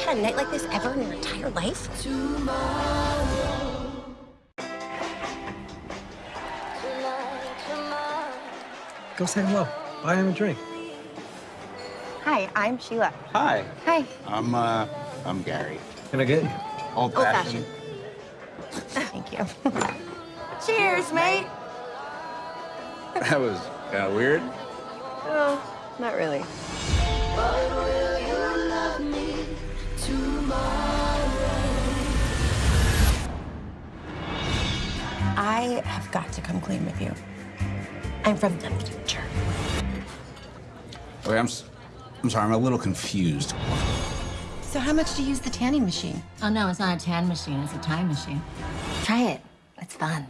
had a night like this ever in your entire life? Go say hello. Buy him a drink. Hi, I'm Sheila. Hi. Hi. I'm, uh, I'm Gary. Can I get you? Old, Old fashioned. fashioned. Thank you. Cheers, mate. That was uh, weird. Oh, not really. Have got to come clean with you. I'm from the future. Wait, I'm, s- I'm sorry. I'm a little confused. So how much do you use the tanning machine? Oh, no, it's not a tan machine. It's a time machine. Try it. It's fun.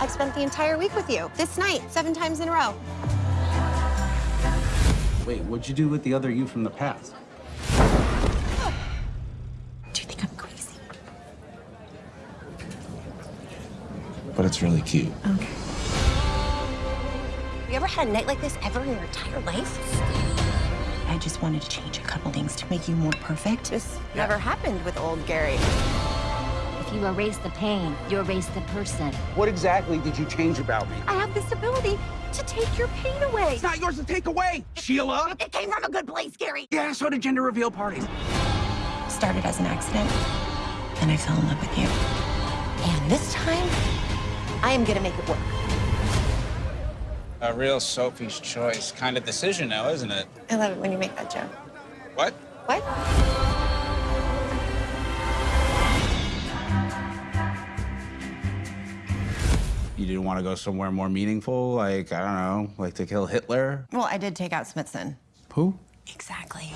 I've spent the entire week with you. This night, seven times in a row. Wait, what'd you do with the other you from the past? But it's really cute. Okay. You ever had a night like this ever in your entire life? I just wanted to change a couple things to make you more perfect. This never happened with old Gary. If you erase the pain, you erase the person. What exactly did you change about me? I have this ability to take your pain away. It's not yours to take away, Sheila. It came from a good place, Gary. Yeah, so did gender reveal parties. Started as an accident, then I fell in love with you. And this time, I am gonna make it work. A real Sophie's choice kind of decision now, isn't it? I love it when you make that joke. What? What? You didn't want to go somewhere more meaningful, like, I don't know, like to kill Hitler? Well, I did take out Smithson. Who? Exactly.